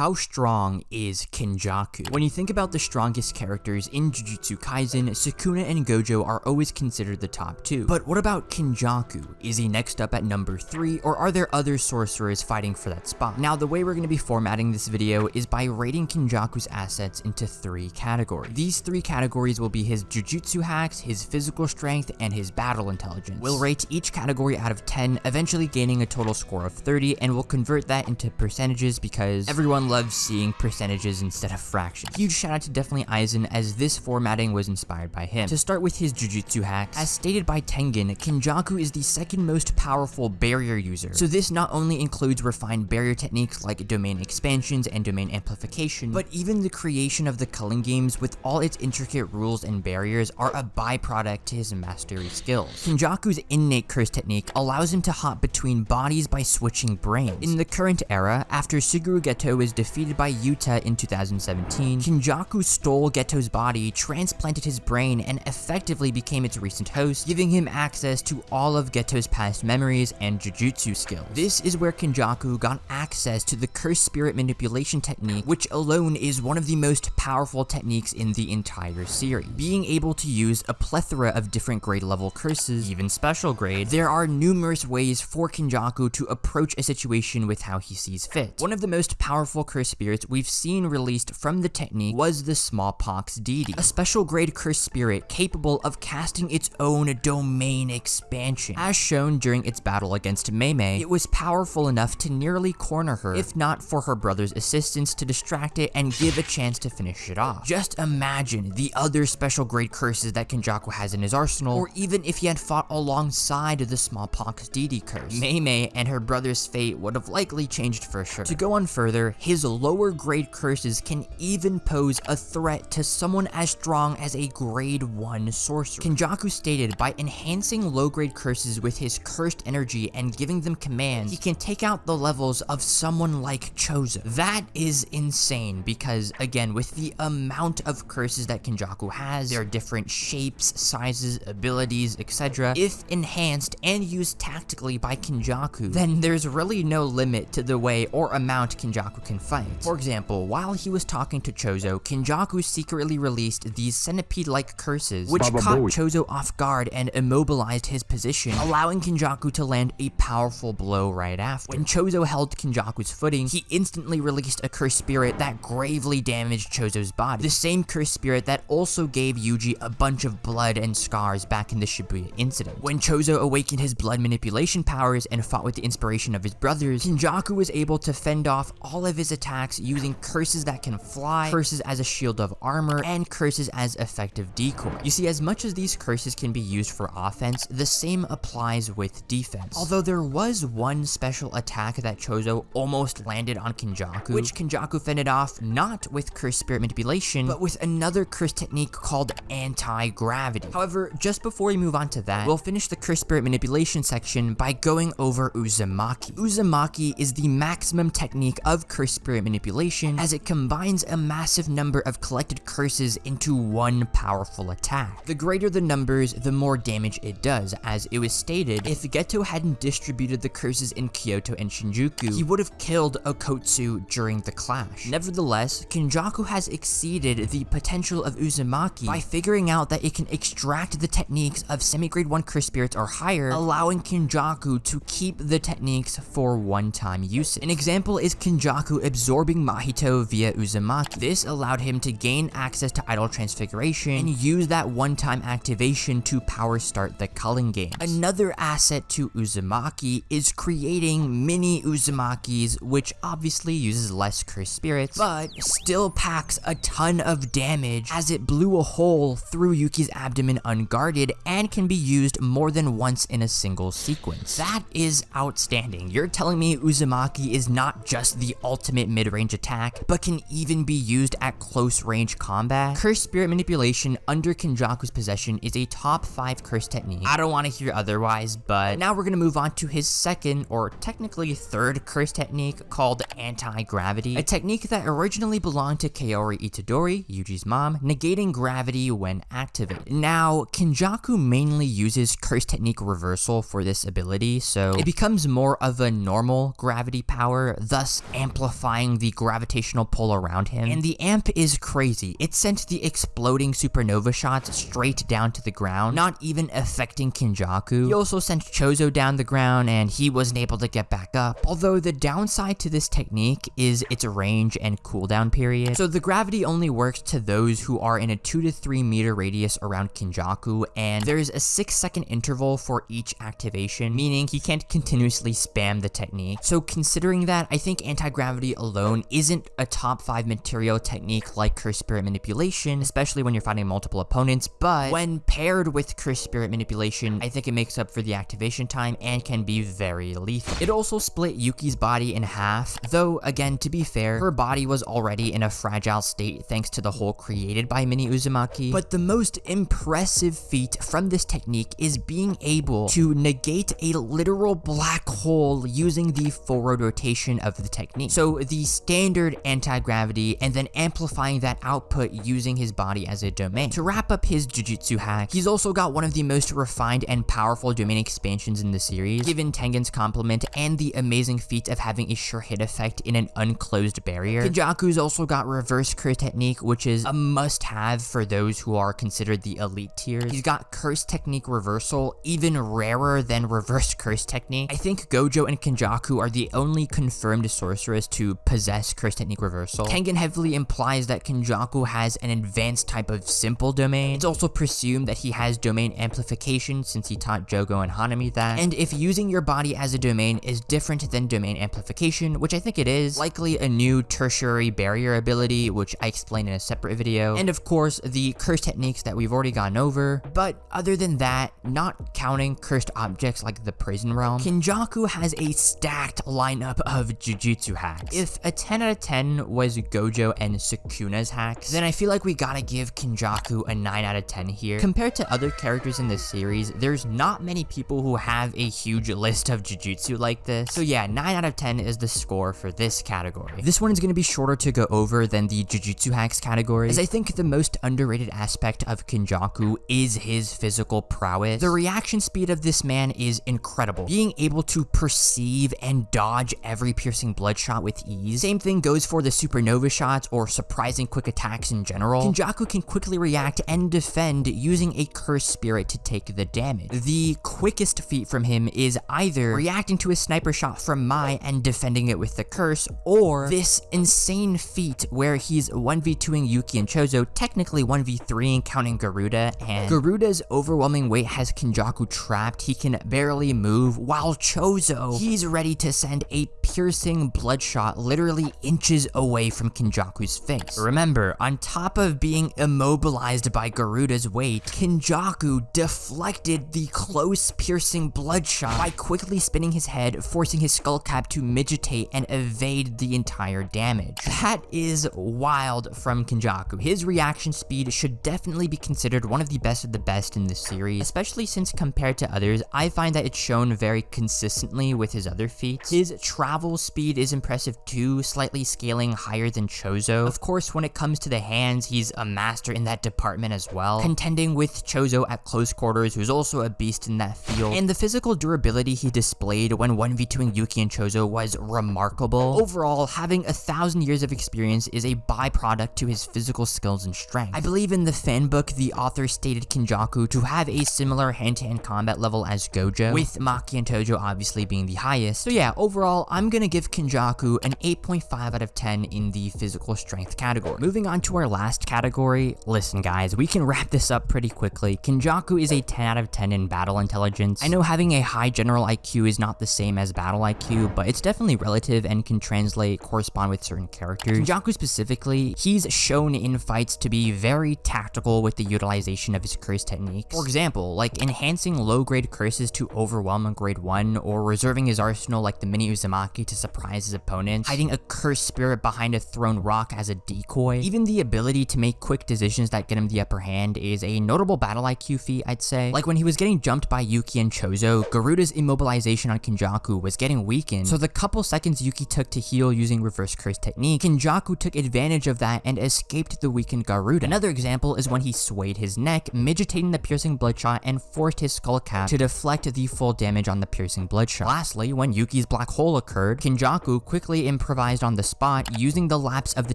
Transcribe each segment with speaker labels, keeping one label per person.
Speaker 1: how strong is Kenjaku? When you think about the strongest characters in Jujutsu Kaisen, Sukuna and Gojo are always considered the top two. But what about Kenjaku? Is he next up at number three, or are there other sorcerers fighting for that spot? Now, the way we're going to be formatting this video is by rating Kenjaku's assets into three categories. These three categories will be his Jujutsu hacks, his physical strength, and his battle intelligence. We'll rate each category out of 10, eventually gaining a total score of 30, and we'll convert that into percentages because everyone loves seeing percentages instead of fractions. Huge shout out to definitely Aizen as this formatting was inspired by him. To start with his Jujutsu hacks, as stated by Tengen, Kenjaku is the second most powerful barrier user. So this not only includes refined barrier techniques like domain expansions and domain amplification, but even the creation of the Culling Games with all its intricate rules and barriers are a byproduct to his mastery skills. Kenjaku's innate curse technique allows him to hop between bodies by switching brains. In the current era, after Suguru Geto was defeated by Yuta in 2017, Kenjaku stole Geto's body, transplanted his brain, and effectively became its recent host, giving him access to all of Geto's past memories and Jujutsu skills. This is where Kenjaku got access to the Curse Spirit Manipulation technique, which alone is one of the most powerful techniques in the entire series. Being able to use a plethora of different grade level curses, even special grade, there are numerous ways for Kenjaku to approach a situation with how he sees fit. One of the most powerful curse spirits we've seen released from the technique was the Smallpox Deity, a special grade curse spirit capable of casting its own domain expansion. As shown during its battle against Mei Mei, it was powerful enough to nearly corner her, if not for her brother's assistance to distract it and give a chance to finish it off. Just imagine the other special grade curses that Kenjaku has in his arsenal, or even if he had fought alongside the Smallpox Deity curse. Mei and her brother's fate would have likely changed for sure. To go on further, his lower grade curses can even pose a threat to someone as strong as a grade 1 sorcerer. Kenjaku stated by enhancing low grade curses with his cursed energy and giving them commands, he can take out the levels of someone like Chozo. That is insane because again, with the amount of curses that Kenjaku has, there are different shapes, sizes, abilities, etc. If enhanced and used tactically by Kenjaku, then there's really no limit to the way or amount Kenjaku can fight. For example, while he was talking to Chozo, Kenjaku secretly released these centipede-like curses, which
Speaker 2: Baba
Speaker 1: caught
Speaker 2: Booey.
Speaker 1: Chozo off guard and immobilized his position, allowing Kenjaku to land a powerful blow right after. When Chozo held Kenjaku's footing, he instantly released a curse spirit that gravely damaged Chozo's body. The same curse spirit that also gave Yuji a bunch of blood and scars back in the Shibuya incident. When Chozo awakened his blood manipulation powers and fought with the inspiration of his brothers, Kenjaku was able to fend off all of his attacks using curses that can fly, curses as a shield of armor, and curses as effective decoy. You see, as much as these curses can be used for offense, the same applies with defense. Although there was one special attack that Chozo almost landed on Kenjaku, which Kenjaku fended off not with curse spirit manipulation, but with another curse technique called anti-gravity. However, just before we move on to that, we'll finish the curse spirit manipulation section by going over Uzumaki. Uzumaki is the maximum technique of curse spirit manipulation as it combines a massive number of collected curses into one powerful attack. The greater the numbers, the more damage it does, as it was stated, if Geto hadn't distributed the curses in Kyoto and Shinjuku, he would have killed Okkotsu during the clash. Nevertheless, Kenjaku has exceeded the potential of Uzumaki by figuring out that it can extract the techniques of semi-grade 1 curse spirits or higher, allowing Kenjaku to keep the techniques for one-time use. An example is Kenjaku absorbing Mahito via Uzumaki. This allowed him to gain access to Idle Transfiguration and use that one-time activation to power start the Culling Games. Another asset to Uzumaki is creating mini Uzumakis, which obviously uses less cursed spirits, but still packs a ton of damage as it blew a hole through Yuki's abdomen unguarded and can be used more than once in a single sequence. That is outstanding. You're telling me Uzumaki is not just the ultimate mid-range attack, but can even be used at close range combat? Curse Spirit Manipulation under Kenjaku's possession is a top 5 curse technique. I don't want to hear otherwise, but now we're going to move on to his second, or technically third curse technique called Anti-Gravity, a technique that originally belonged to Kaori Itadori, Yuji's mom, negating gravity when activated. Now, Kenjaku mainly uses curse technique reversal for this ability, so it becomes more of a normal gravity power, thus amplifying the gravitational pull around him. And the amp is crazy. It sent the exploding supernova shots straight down to the ground, not even affecting Kenjaku. He also sent Chozo down the ground and he wasn't able to get back up. Although the downside to this technique is its range and cooldown period. So the gravity only works to those who are in a 2 to 3 meter radius around Kenjaku, and there's a 6 second interval for each activation, meaning he can't continuously spam the technique. So considering that, I think anti-gravity alone isn't a top 5 material technique like Curse Spirit Manipulation, especially when you're fighting multiple opponents, but when paired with Curse Spirit Manipulation, I think it makes up for the activation time and can be very lethal. It also split Yuki's body in half, though again, to be fair, her body was already in a fragile state thanks to the hole created by Mini Uzumaki, but the most impressive feat from this technique is being able to negate a literal black hole using the forward rotation of the technique. So the standard anti-gravity and then amplifying that output using his body as a domain. To wrap up his Jujutsu hack, he's also got one of the most refined and powerful domain expansions in the series, given Tengen's compliment and the amazing feat of having a sure hit effect in an unclosed barrier. Kenjaku's also got reverse curse technique, which is a must-have for those who are considered the elite tiers. He's got curse technique reversal, even rarer than reverse curse technique. I think Gojo and Kenjaku are the only confirmed sorcerers to possess curse technique reversal. Tengen heavily implies that Kenjaku has an advanced type of simple domain. It's also presumed that he has domain amplification since he taught Jogo and Hanami that. And if using your body as a domain is different than domain amplification, which I think it is, likely a new tertiary barrier ability, which I explained in a separate video. And of course, the curse techniques that we've already gone over. But other than that, not counting cursed objects like the prison realm, Kenjaku has a stacked lineup of Jujutsu hacks. If a 10 out of 10 was Gojo and Sukuna's hacks, then I feel like we gotta give Kenjaku a 9 out of 10 here. Compared to other characters in this series, there's not many people who have a huge list of Jujutsu like this. So yeah, 9 out of 10 is the score for this category. This one is gonna be shorter to go over than the Jujutsu hacks category, as I think the most underrated aspect of Kenjaku is his physical prowess. The reaction speed of this man is incredible. Being able to perceive and dodge every piercing bloodshot with Same thing goes for the supernova shots or surprising quick attacks in general. Kenjaku can quickly react and defend using a curse spirit to take the damage. The quickest feat from him is either reacting to a sniper shot from Mai and defending it with the curse, or this insane feat where he's 1v2ing Yuki and Chozo, technically 1v3ing counting Garuda, and Garuda's overwhelming weight has Kenjaku trapped, he can barely move, while Chozo, he's ready to send a piercing bloodshot literally inches away from Kenjaku's face. Remember, on top of being immobilized by Garuda's weight, Kenjaku deflected the close piercing bloodshot by quickly spinning his head, forcing his skull cap to migitate and evade the entire damage. That is wild from Kenjaku. His reaction speed should definitely be considered one of the best of the best in this series, especially since compared to others, I find that it's shown very consistently with his other feats. His travel speed is impressive too, slightly scaling higher than Chozo. Of course, when it comes to the hands, he's a master in that department as well, contending with Chozo at close quarters, who's also a beast in that field. And the physical durability he displayed when 1v2ing Yuki and Chozo was remarkable. Overall, having a thousand years of experience is a byproduct to his physical skills and strength. I believe in the fan book, the author stated Kenjaku to have a similar hand-to-hand -hand combat level as Gojo, with Maki and Toji obviously being the highest. So yeah, overall, I'm gonna give Kenjaku an 8.5 out of 10 in the physical strength category. Moving on to our last category, listen guys, we can wrap this up pretty quickly. Kenjaku is a 10 out of 10 in battle intelligence. I know having a high general IQ is not the same as battle IQ, but it's definitely relative and can translate, correspond with certain characters. Kenjaku specifically, he's shown in fights to be very tactical with the utilization of his curse techniques. For example, like enhancing low-grade curses to overwhelm a grade 1, or reserving his arsenal like the Mini Uzumaki to surprise his opponents, hiding a cursed spirit behind a thrown rock as a decoy. Even the ability to make quick decisions that get him the upper hand is a notable battle IQ feat, I'd say. Like when he was getting jumped by Yuki and Chozo, Garuda's immobilization on Kenjaku was getting weakened, so the couple seconds Yuki took to heal using reverse curse technique, Kenjaku took advantage of that and escaped the weakened Garuda. Another example is when he swayed his neck, midgetating the piercing bloodshot and forced his skull cap to deflect the full damage on the piercing bloodshot. Lastly, when Yuki's black hole occurred, Kenjaku quickly improvised on the spot, using the lapse of the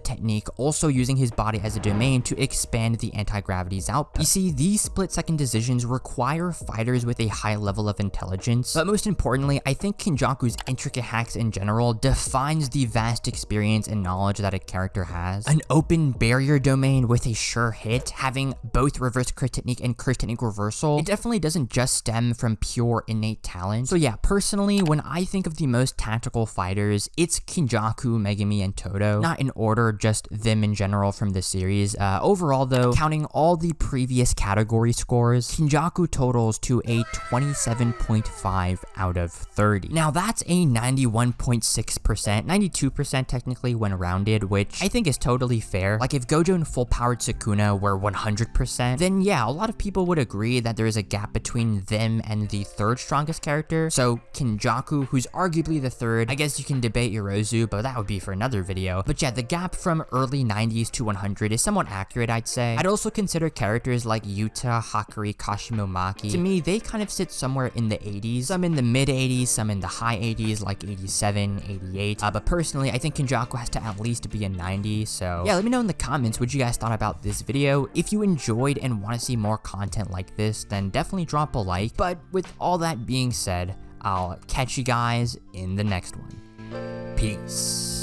Speaker 1: technique, also using his body as a domain to expand the anti-gravity's output. You see, these split-second decisions require fighters with a high level of intelligence, but most importantly, I think Kenjaku's intricate hacks in general defines the vast experience and knowledge that a character has. An open barrier domain with a sure hit, having both reverse crit technique and crit technique reversal, it definitely doesn't just stem from pure innate talent. So yeah, personally, when I think of the most tactical fighters, it's Kenjaku, Megumi, and Todo. Not in order, just them in general from this series. Uh, overall though, counting all the previous category scores, Kenjaku totals to a 27.5 out of 30. Now that's a 91.6%, 92% technically when rounded, which I think is totally fair. Like if Gojo and full powered Sukuna were 100%, then yeah, a lot of people would agree that there is a gap between them and the third strongest character. So Kenjaku, who's arguably the third, I guess you can debate Yorozu, but that would be for another video. But yeah, the gap from early 90s to 100 is somewhat accurate, I'd say. I'd also consider characters like Yuta, Hakari, Kashimo Maki. To me, they kind of sit somewhere in the 80s, some in the mid 80s, some in the high 80s, like 87, 88. Uh, but personally, I think Kenjaku has to at least be a 90, so yeah, let me know in the comments what you guys thought about this video. If you enjoyed and want to see more content like this, then definitely drop a like. But with all that being said, I'll catch you guys in the next one. Peace.